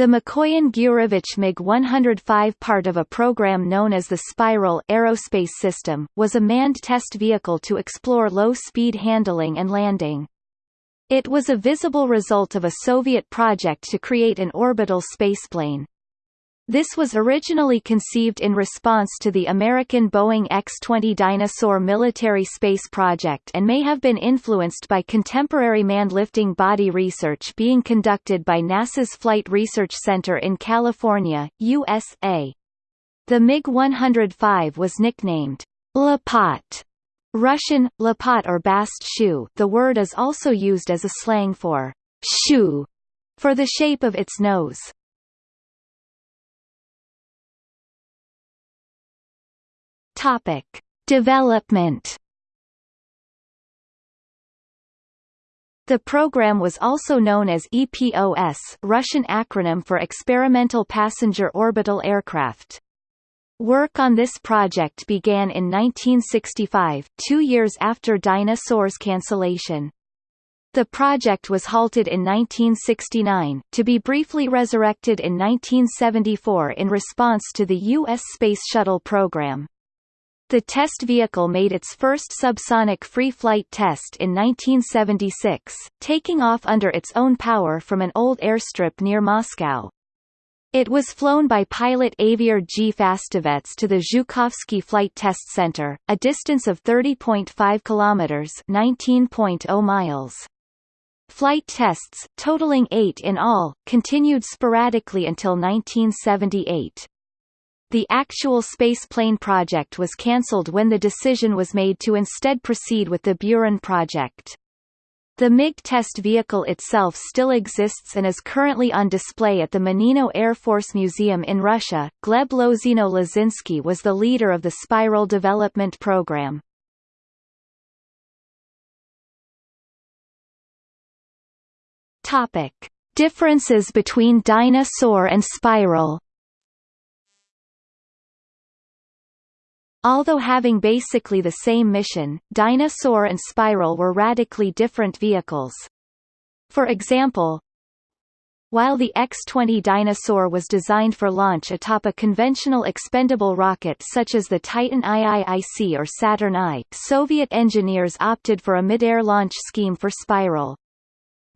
The Mikoyan-Gurevich MiG-105 part of a program known as the Spiral Aerospace System, was a manned test vehicle to explore low-speed handling and landing. It was a visible result of a Soviet project to create an orbital spaceplane. This was originally conceived in response to the American Boeing X-20 Dyna-Soar military space project and may have been influenced by contemporary manned lifting body research being conducted by NASA's Flight Research Center in California, USA. The MiG-105 was nicknamed Lapat, Russian, Lapat or bast shoe the word is also used as a slang for shoe for the shape of its nose. Topic: Development. The program was also known as EPOS, Russian acronym for Experimental Passenger Orbital Aircraft. Work on this project began in 1965, two years after Dyna-Soar's cancellation. The project was halted in 1969, to be briefly resurrected in 1974 in response to the U.S. Space Shuttle program. The test vehicle made its first subsonic free flight test in 1976, taking off under its own power from an old airstrip near Moscow. It was flown by pilot Aviard G. Fastovets to the Zhukovsky Flight Test Center, a distance of 30.5 kilometers (19.0 miles). Flight tests, totaling eight in all, continued sporadically until 1978. The actual spaceplane project was cancelled when the decision was made to instead proceed with the Buran project. The MiG test vehicle itself still exists and is currently on display at the Monino Air Force Museum in Russia. Gleb Lozino Lozinsky was the leader of the Spiral development program. Topic: Differences between Dyna-Soar and Spiral. Although having basically the same mission, Dyna-Soar and Spiral were radically different vehicles. For example, while the X-20 Dyna-Soar was designed for launch atop a conventional expendable rocket such as the Titan IIIC or Saturn I, Soviet engineers opted for a mid-air launch scheme for Spiral.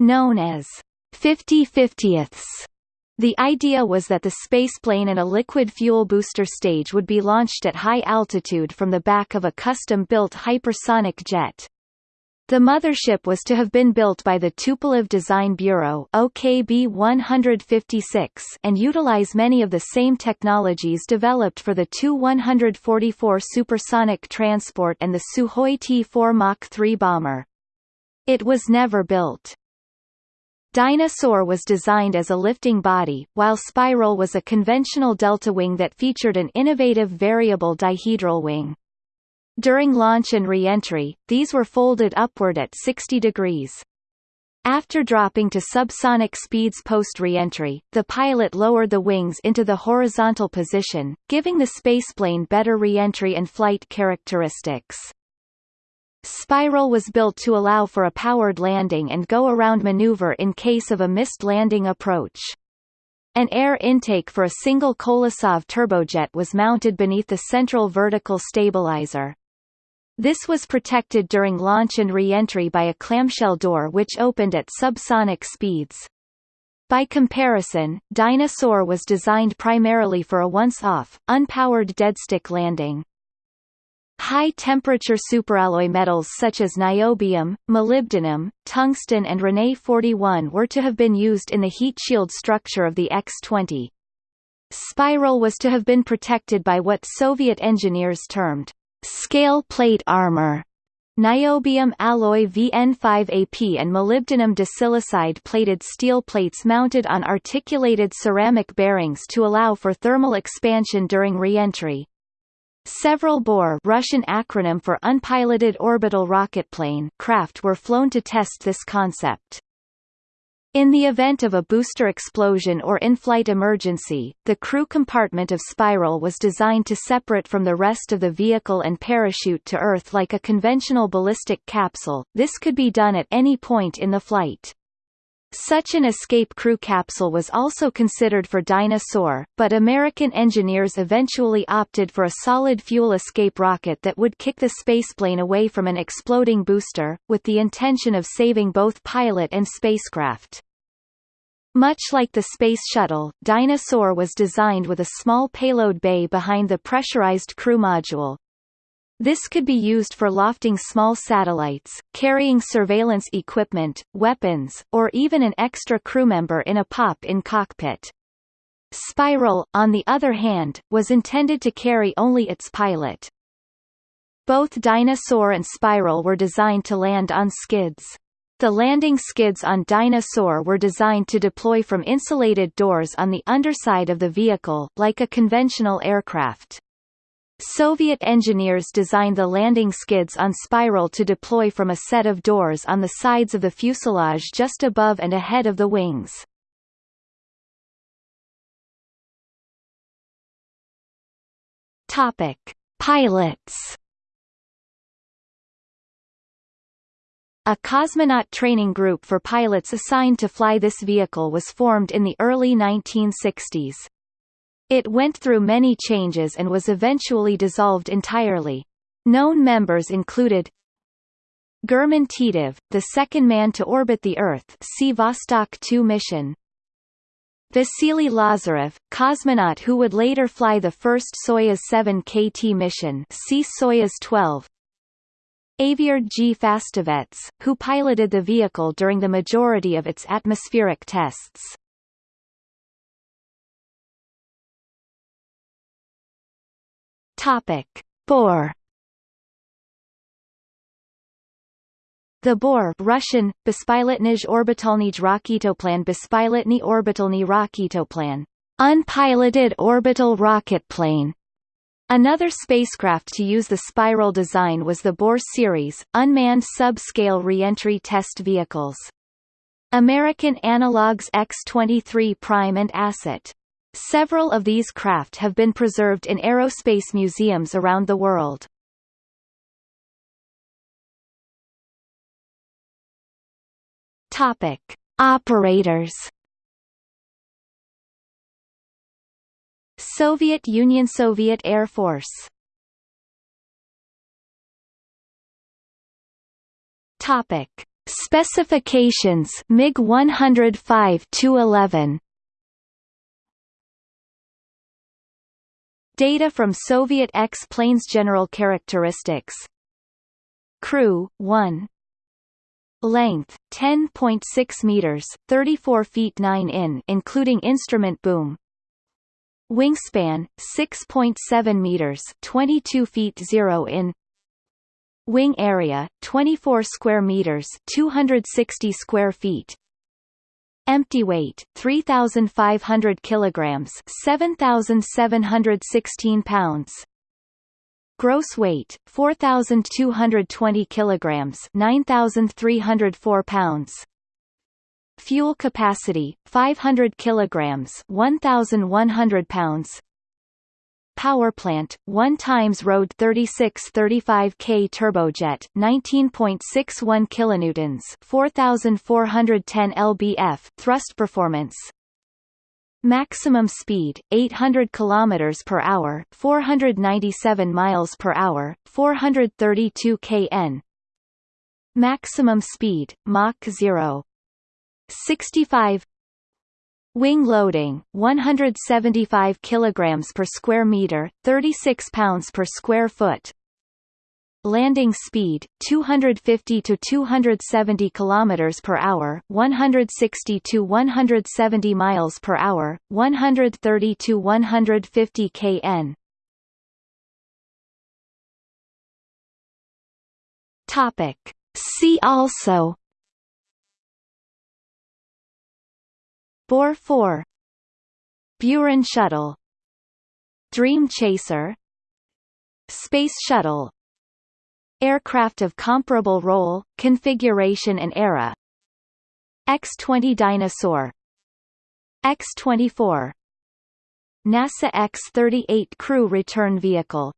Known as 50-50ths, the idea was that the spaceplane and a liquid fuel booster stage would be launched at high altitude from the back of a custom-built hypersonic jet. The mothership was to have been built by the Tupolev Design Bureau OKB 156 and utilize many of the same technologies developed for the Tu-144 supersonic transport and the Sukhoi T-4 Mach 3 bomber. It was never built. Dyna-Soar was designed as a lifting body, while Spiral was a conventional delta wing that featured an innovative variable dihedral wing. During launch and re-entry, these were folded upward at 60 degrees. After dropping to subsonic speeds post-re-entry, the pilot lowered the wings into the horizontal position, giving the spaceplane better re-entry and flight characteristics. Spiral was built to allow for a powered landing and go-around maneuver in case of a missed landing approach. An air intake for a single Kolesov turbojet was mounted beneath the central vertical stabilizer. This was protected during launch and re-entry by a clamshell door which opened at subsonic speeds. By comparison, Dyna-Soar was designed primarily for a once-off, unpowered deadstick landing. High-temperature superalloy metals such as niobium, molybdenum, tungsten and Rene-41 were to have been used in the heat shield structure of the X-20. Spiral was to have been protected by what Soviet engineers termed scale plate armor. Niobium alloy VN5AP and molybdenum disilicide plated steel plates mounted on articulated ceramic bearings to allow for thermal expansion during re-entry. Several BOR Russian acronym for Unpiloted Orbital Rocketplane craft were flown to test this concept. In the event of a booster explosion or in-flight emergency, the crew compartment of Spiral was designed to separate from the rest of the vehicle and parachute to Earth like a conventional ballistic capsule, this could be done at any point in the flight. Such an escape crew capsule was also considered for Dyna-Soar, but American engineers eventually opted for a solid fuel escape rocket that would kick the spaceplane away from an exploding booster, with the intention of saving both pilot and spacecraft. Much like the Space Shuttle, Dyna-Soar was designed with a small payload bay behind the pressurized crew module, this could be used for lofting small satellites, carrying surveillance equipment, weapons, or even an extra crew member in a pop-in cockpit. Spiral, on the other hand, was intended to carry only its pilot. Both Dyna-Soar and Spiral were designed to land on skids. The landing skids on Dyna-Soar were designed to deploy from insulated doors on the underside of the vehicle, like a conventional aircraft. Soviet engineers designed the landing skids on spiral to deploy from a set of doors on the sides of the fuselage just above and ahead of the wings. Topic: Pilots. A cosmonaut training group for pilots assigned to fly this vehicle was formed in the early 1960s. It went through many changes and was eventually dissolved entirely. Known members included German Titov, the second man to orbit the Earth see Vostok 2 mission. Vasily Lazarev, cosmonaut who would later fly the first Soyuz 7 KT mission see Soyuz 12. Aviard G. Fastovets, who piloted the vehicle during the majority of its atmospheric tests. Topic: Bor. The Bor Russian, Bespilotnij orbitalnij raketoplan Bespilotny orbitalny raketoplan, unpiloted orbital rocket plane. Another spacecraft to use the spiral design was the Bor series, unmanned subscale reentry test vehicles. American analogs X-23 Prime and Asset Several of these craft have been preserved in aerospace museums around the world. Topic: Operators. Soviet Union Soviet Air Force Topic: Specifications MiG 105 11 Data from Soviet X-planes General characteristics. Crew, 1 Length, 10.6 meters 34 feet 9 in including instrument boom. Wingspan, 6.7 meters 22 feet 0 in. Wing area, 24 square meters 260 square feet Empty weight 3500 kilograms 7716 pounds. Gross weight 4220 kilograms 9304 pounds. Fuel capacity 500 kilograms 1100 pounds Power plant, 1 times Rode 3635K turbojet, 19.61 kilonewtons, 4410 lbf thrust performance. Maximum speed 800 km per hour, 497 miles per hour, 432 kn. Maximum speed Mach 0 65 Wing loading 175 kilograms per square meter, 36 pounds per square foot. Landing speed 250 to 270 kilometers per hour, 160 to 170 miles per hour, 130 to 150 kn. Topic See also Bor 4 Buran Shuttle. Dream Chaser. Space Shuttle. Aircraft of comparable role, configuration and era. X-20 Dyna-Soar X-24 NASA X-38 crew return vehicle